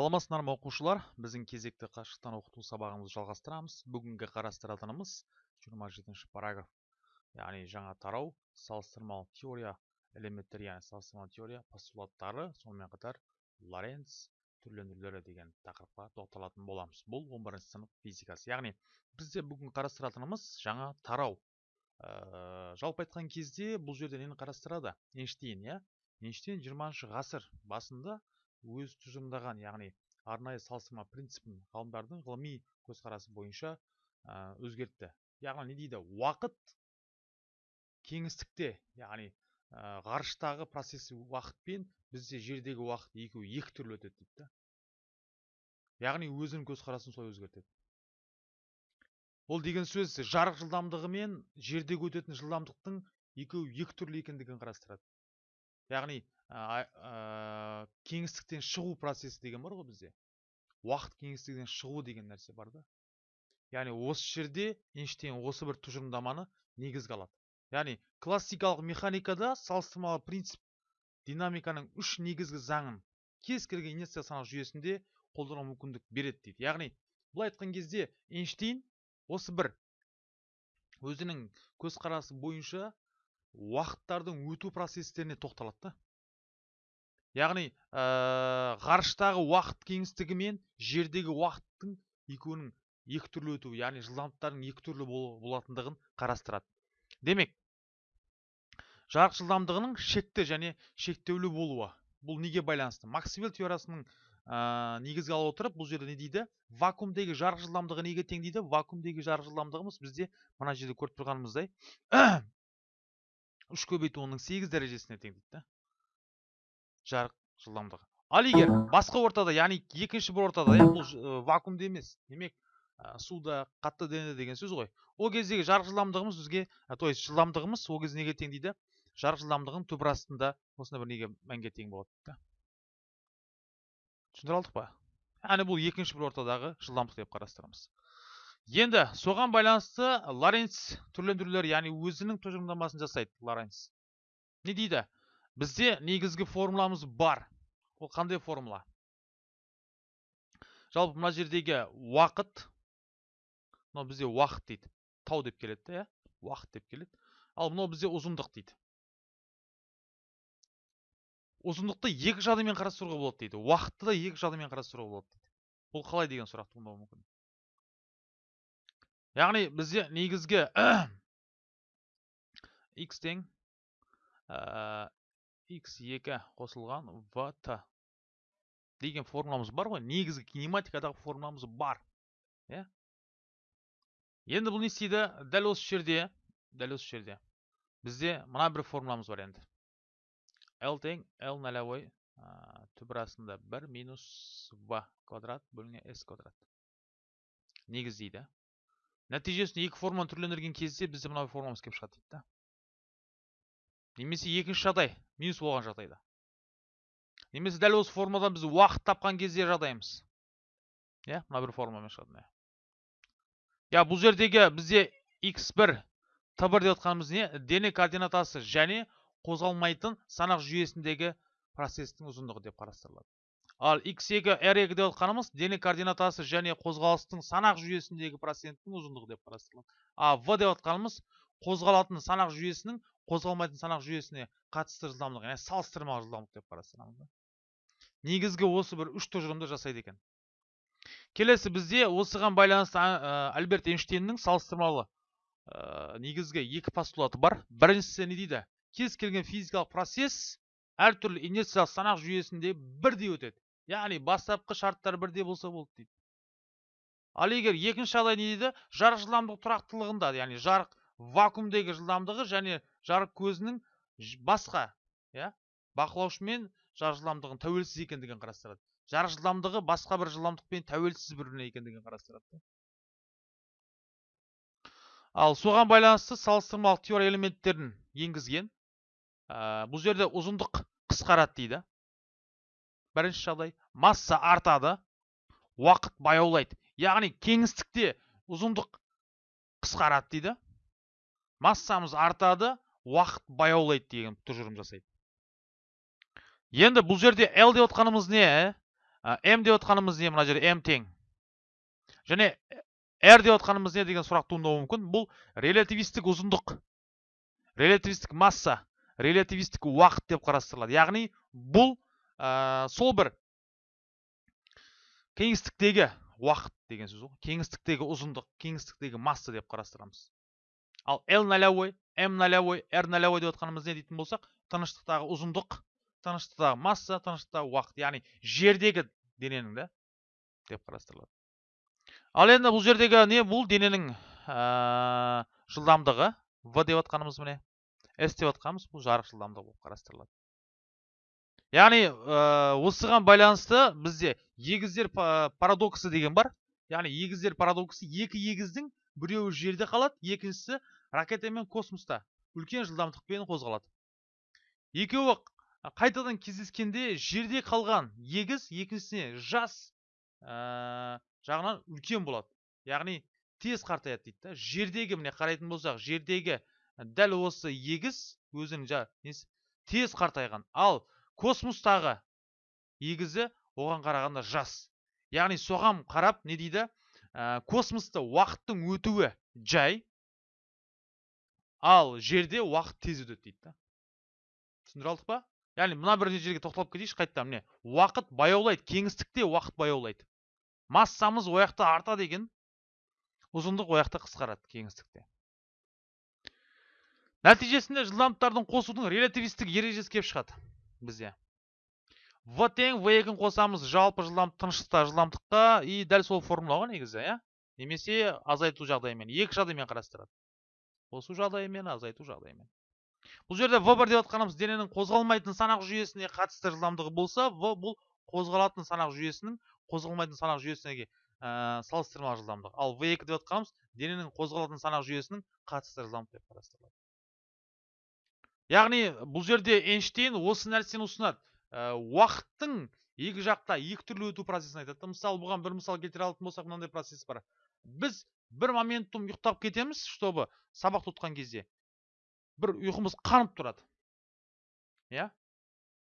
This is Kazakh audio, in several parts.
саламатсыздар ма оқушылар? Біздің кезекті қашықтан оқыту сабағымызды жалғастырамыз. Бүгінгі қарастыратынымыз 27 параграф. Яғни жаңа тарау салыстырмалы теория элементтері яғни салыстырмалы теория постулаттары сонымен қатар лоренц түрлендірулері деген тақырыпқа тоқталатын боламыз. Бұл 11 сынып физикасы. Яғни бізде бүгін қарастыратынымыз жаңа тарау. Ә, жалпы айтқан кезде бұл жерде нені қарастырады? Эйнштейн иә? Эйнштейн 20 ғасыр басында өз тұжырымдаған яғни арнайы салыстырма принципін ғалымдардың ғылыми көзқарасы бойынша өзгертті. Яғни не дейді? Уақыт кеңістікте яғни ғарыштағы процесс уақытпен бізде жердегі уақыт екеуі екі түрлі өтеді дейді да. Яғни өзінің көзқарасын солай өзгертеді. Ол деген сөз жарық жылдамдығы мен жердегі өтетін жылдамдықтың екеуі екі түрлі екендігін қарастырады. Яғни кеңістіктен шығу процесі деген бар ғой бізде. Уақыт кеңістігінен шығу деген нәрсе бар да. Яғни осы жерде эйнштейн осы бір тұжырымдаманы негізге алады. Яғни классикалық механикада салыстырмалы принцип динамиканың үш негізгі заңын кез келген инерция санақ жүйесінде қолдануға мүмкіндік береді дейді. Яғни былай айтқан кезде эйнштейн осы бір өзінің көзқарасы бойынша уақыттардың өту процестеріне тоқталады да. Яғни ә, ғарыштағы уақыт кеңістігі мен жердегі уақыттың екеуінің екі түрлі өтуі яғни жылдамдықтардың екі түрлі болатындығын қарастырады. Демек жарық жылдамдығының шекті және шектеулі болуы бұл неге байланысты? Максвелл теориясының ә, негізге ала отырып бұл жерде не дейді? Вакуумдегі жарық жылдамдығы неге тең дейді? Вакуумдегі жарық жылдамдығымыз бізде мына жерде көріп тұрғанымыздай үш көбейту онның сегіз дәрежесіне тең дейді жарық жылдамдығы. Ал егер басқа ортада яғни екінші бір ортада иә бұл вакуумда емес демек суда қатты дене деген сөз ғой. Ол кездегі жарық жылдамдығымыз бізге то есть жылдамдығымыз ол кезде неге тең дейді? Жарық жылдамдығының түбір астында осындай бір неге мәнге тең болады да. Түсіндіре алдық па? Яғни бұл екінші бір ортадағы жылдамдық деп қарастырамыз. Енді соған байланысты лоренц түрлендірулер яғни өзінің тұжырымдамасын жасайды лоренц. Не дейді? Бізде негізгі формуламыз бар. Ол қандай формула? Жалпы мына жердегі уақыт мынау бізде уақыт дейді. Тау деп келеді иә? Уақыт деп келеді. Ал мынау бізде ұзындық дейді. Ұзындықты екі жадымен қарастыруға болады дейді. Уақытты да екі жадымен қарастыруға болады дейді. Бұл қалай деген сұрақ туындауы мүмкін? Яғни бізде негізгі x тең x2 қосылған vt деген формуламыз бар ғой. Негізгі кинематикадағы формуламыз бар. Иә? Енді бұл не істейді? Дәл осы жерде дәл осы жерде. Бізде мына бір формуламыз бар енді. L тең l нолевой түбір астында 1 минус v квадрат бөліне s квадрат. Негіздейді нәтижесінде екі формуланы түрлендірген кезде бізде мына формуламыз келіп шығады дейді да. Немесе екінші жағдай минус болған жағдайда. Немесе дәл осы формадан біз уақыт тапқан кезде жағдайымыз. Иә мына бір формамен шығады иә бұл жердегі бізде x1 t1 деп отқанымыз не? Дене координатасы және қозғалмайтын санақ жүйесіндегі процестің ұзындығы деп қарастырылады. Ал x2 r2 деп отқанымыз дене координатасы және қозғалыстың санақ жүйесіндегі проценттің ұзындығы деп қарастырылады. А v деп отқанымыз қозғалатын санақ жүйесінің қозғалмайтын санақ жүйесіне қатысты жылдамдық яғни салыстырмалы жылдамдық деп қарастырамыз негізгі осы бір үш тұжырымды жасайды екен. Келесі бізде осыған байланысты альберт эйнштейннің салыстырмалы негізгі екі постулаты бар. Біріншісі не дейді? Кез келген физикалық процесс әртүрлі инерциялық санақ жүйесінде бірдей өтеді. Яғни бастапқы шарттар бірдей болса болды дейді. Ал егер екінші жағдай не дейді? Жарық жылдамдық тұрақтылығында яғни жарық вакуумдегі жылдамдығы және жарық көзінің басқа иә бақылаушы мен жарық жылдамдығын тәуелсіз екендігін қарастырады. Жарық жылдамдығы басқа бір жылдамдықпен тәуелсіз бір біріне екендігін қарастырады ал соған байланысты салыстырмалық теория элементтерін енгізген ә, бұл жерде ұзындық қысқарады дейді. Бірінші жағдай масса артады уақыт баяулайды. Яғни кеңістікте ұзындық қысқарады дейді. Массамыз артады уақыт баяулайды деген тұжырым жасайды. Енді бұл жерде L деп отқанымыз не м деп отқанымыз не? Мына жерде м тең. Және r деп отқанымыз не деген сұрақ туындауы мүмкін. Бұл релятивистік ұзындық. Релятивистік масса релятивистік уақыт деп қарастырылады. Яғни бұл ә, сол бір кеңістіктегі уақыт деген сөз ғой кеңістіктегі ұзындық кеңістіктегі масса деп қарастырамыз. Ал l нолевой м нолевой r нолевой деп отқанымыз не дейтін болсақ тыныштықтағы ұзындық тыныштықтағы масса тыныштықтағы уақыт яғни жердегі дененің да деп қарастырылады. Ал енді бұл жердегі не бұл? Дененің ә, жылдамдығы в деп отқанымыз міне. S деп отқанымыз бұл жарық жылдамдығы болып қарастырылады. Яғни осыған байланысты бізде егіздер парадоксы деген бар. Яғни егіздер парадоксы екі егіздің біреуі жерде қалады екіншісі ракета мен космоста. Үлкен жылдамдықпен қозғалады. Екеуі қайтадан кездескенде жерде қалған егіз екіншісіне жас ә, жағынан үлкен болады. Яғни тез қартаяды дейді да. Жердегі міне қарайтын болсақ жердегі дәл осы егіз өзінің несі тез қартайған. Ал космостағы егізі оған қарағанда жас. Яғни соған қарап не дейді? Ә, космоста уақыттың өтуі жай ал жерде уақыт тез өтеді дейді да. Түсіндіре алдық па? Яғни мына бір жерге тоқталып кетейікші қайтадан міне уақыт баяулайды кеңістікте уақыт баяулайды. Массамыз ояқта артады екен ұзындық ояқта қысқарады кеңістікте. Нәтижесінде жылдамдықтардың қосудың релятивистік ережесі келіп шығады бізде в тең в екіні қосамыз жалпы жылдам тыныштықта жылдамдыққа и дәл сол формула ғой негізі иә? Немесе азайту жағдайымен екі жағдаймен қарастырады. Қосу жағдайымен азайту жағдайымен. Бұл жерде в бір деп жатқанымыз дененің қозғалмайтын санақ жүйесіне қатысты жылдамдығы болса в бұл қозғалатын санақ жүйесінің қозғалмайтын санақ жүйесіне ә, салыстырмалы жылдамдық. Ал в екі деп жатқанымыз дененің қозғалатын санақ жүйесінің қатысты жылдамдық деп қарастырылады. Яғни бұл жерде Эйнштейн осы нәрсені ұсынады. Уақыттың екі жақта екі түрлі өту процесін айтады. Мысалы бұған бір мысал келтіре алатын болсақ мынандай процесс бар. Біз бір моментум ұйықтап кетеміз чтобы сабақты отқан кезде бір ұйқымыз қанып тұрады. Иә?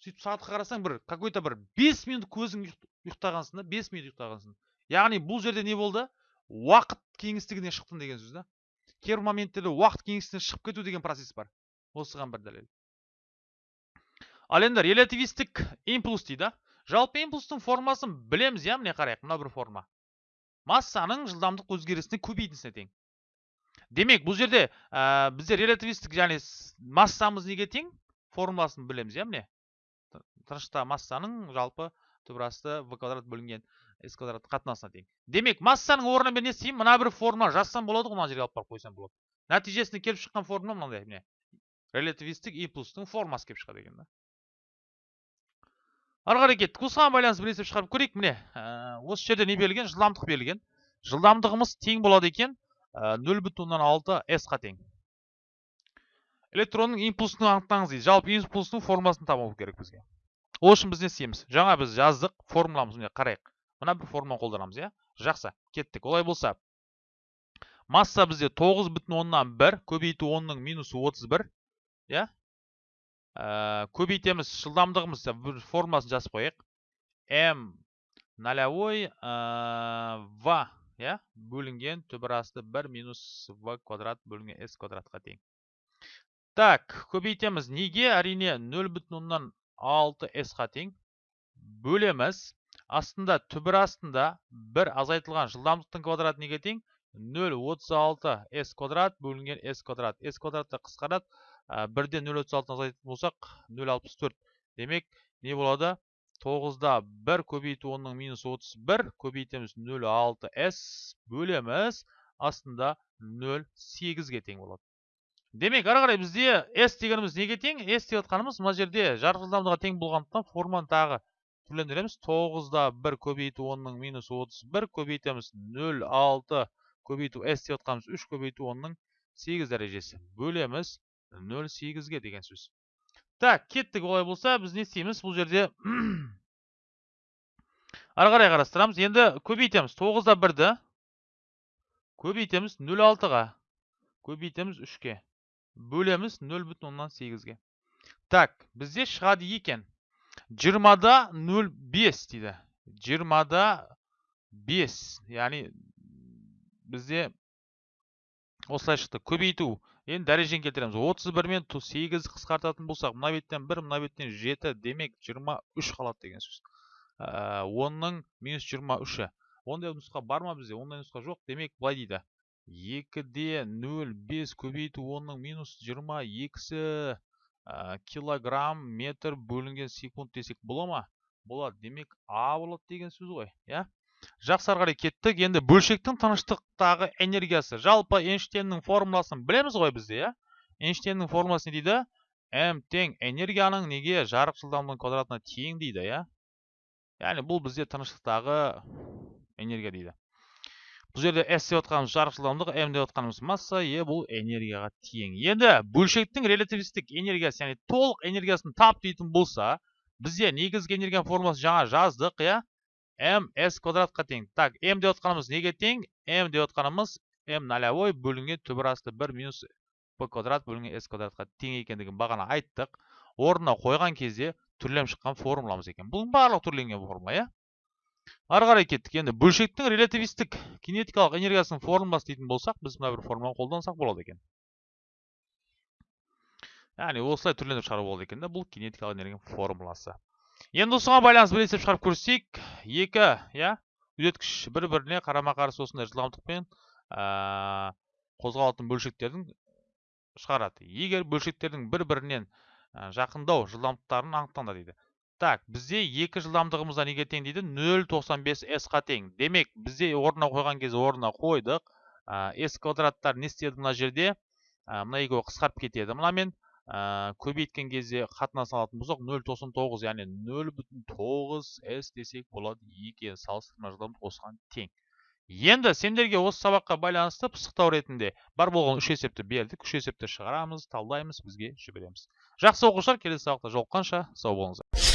Сөйтіп сағатқа қарасаң бір какой то бір бес минут көзің ұйықтағансың да бес минут ұйықтағансың. Яғни бұл жерде не болды? Уақыт кеңістігіне шықтың деген сөз да. Кейбір моменттерде уақыт кеңістігінен шығып кету деген процесс бар. Осыған бір дәлел. Ал енді релятивистік импульс дейді. Жалпы импульстың формасын білеміз иә міне қарайық? Мына бір форма. Массаның жылдамдық өзгерісіне көбейтіндісіне тең демек бұл жерде ә, бізде релятивистік яғни массамыз неге тең? Формуласын білеміз иә міне тыныштағы массаның жалпы түбірасты в квадрат бөлінген с квадрат қатынасына тең. Демек массаның орнына мен не істеймін? Мына бір формула жазсам болады ғой мына жерге алып барып қойсам болады. Нәтижесінде келіп шыққан формула мынандай міне. Релятивистік импульстың формасы келіп шығады екен да. Ары қарай кеттік. Осыған байланысты бір есеп шығарып көрейік міне. Ә, осы жерде не берілген? Жылдамдық берілген. Жылдамдығымыз тең болады екен. Нөл бүтін оннан алты с-қа тең. Электронның импульсын анықтаңыз дейді. Жалпы импульстың формуласын табу керек бізге. Ол үшін біз не істейміз? Жаңа біз жаздық формуламыз. Міне қарайық. Мына бір формуланы қолданамыз иә? Жақсы. Кеттік. Олай болса масса бізде тоғыз бүтін оннан бір көбейту онның минус отыз бір иә? Ә, көбейтеміз жылдамдығымыз бір формасын жазып қояйық м нолевой ә, в иә бөлінген түбірасты бір минус в квадрат бөлінген с квадратқа тең. Так көбейтеміз неге? Әрине нөл бүтін оннан алты с-қа тең. Бөлеміз. Астында түбір астында бір азайтылған жылдамдықтың квадраты неге тең? Нөл отыз алты с квадрат бөлінген с квадрат. С квадратты қысқарады. Бірден нөл отыз алтыны азайтатын болсақ нөл алпыс төрт. Демек не болады? Тоғызда бір көбейту онның минус отыз бір көбейтеміз нөл алты с бөлеміз астында нөл сегізге тең болады. Демек ары қарай бізде s дегеніміз неге тең? S жатқанымыз мына жерде жарық жылдамдығы тең болғандықтан форманы тағы түрлендіреміз. Тоғызда бір көбейту онның минус отыз бір көбейтеміз нөл алты. Көбейту s жатқанымыз үш көбейту онның сегіз дәрежесі. Бөлеміз нөл сегізге деген сөз так кеттік олай болса біз не істейміз бұл жерде ары қарай қарастырамыз енді көбейтеміз тоғызда бірді көбейтеміз нөл алтыға көбейтеміз үшке бөлеміз нөл бүтін оннан сегізге так бізде шығады екен жиырмада нөл бес дейді жиырмада бес яғни бізде осылай шықты көбейту енді дәрежені келтіреміз. отыз бір мен сегіз қысқартатын болсақ мына беттен бір мына беттен жеті демек жиырма үш қалады деген сөз. Ә, онның минус жиырма үші. Ондай нұсқа бар ма бізде? Ондай нұсқа жоқ. Демек былай дейді. екіде нөл бес көбейту онның минус жиырма екісі ә, килограмм метр бөлінген секунд десек бола ма? Болады. Демек а болады деген сөз ғой иә? Жақсы ары қарай кеттік. Енді бөлшектің тыныштықтағы энергиясы. Жалпы эйнштейннің формуласын білеміз ғой бізде иә? Эйнштейннің формуласы не дейді? М тең энергияның неге жарық жылдамдығының квадратына тең дейді иә? Яғни бұл бізде тыныштықтағы энергия дейді. Бұл жерде s деп отқанымыз жарық жылдамдығы м деп отқанымыз масса е бұл энергияға тең. Енді бөлшектің релятивистік энергиясы яғни толық энергиясын тап дейтін болса бізде негізгі энергия формуласын жаңа жаздық иә? М с квадратқа тең. Так м деп отқанымыз неге тең? м деп отқанымыз м нолевой бөлінген түбір асты бір минус п квадрат бөлінген с квадратқа тең екендігін бағана айттық. Орнына қойған кезде түрленіп шыққан формуламыз екен. Бұның барлығы түрленген формула иә? Ары қарай кеттік. Енді бөлшектің релятивистік кинетикалық энергиясының формуласы дейтін болсақ біз мына бір формуланы қолдансақ болады екен. Яғни осылай түрленіп шығару болады екен да бұл кинетикалық энергияның формуласы. Енді осыған байланысты есеп шығарып көрсек екі иә үдеткіш бір біріне қарама қарсы осындай жылдамдықпен қозғалатын бөлшектердің шығарады. Егер бөлшектердің бір бірінен жақындау жылдамдықтарын анықтаңдар дейді. Так бізде екі жылдамдығымызда неге тең дейді? 0.95 с-қа тең. Демек бізде орнына қойған кезде орнына қойдық. С квадраттар не істеді мына жерде? Мына екеуі қысқарып кетеді. Мынамен ә, көбейткен кезде қатынас алатын болсақ нөл тоқсан тоғыз яғни нөл бүтін тоғыз с десек болады екі салыстырма жылдамдық осыған тең. Енді сендерге осы сабаққа байланысты пысықтау ретінде бар болған үш есепті бердік. Үш есепті шығарамыз талдаймыз бізге жібереміз. Жақсы оқушылар келесі сабақта жолыққанша. Сау болыңыздар.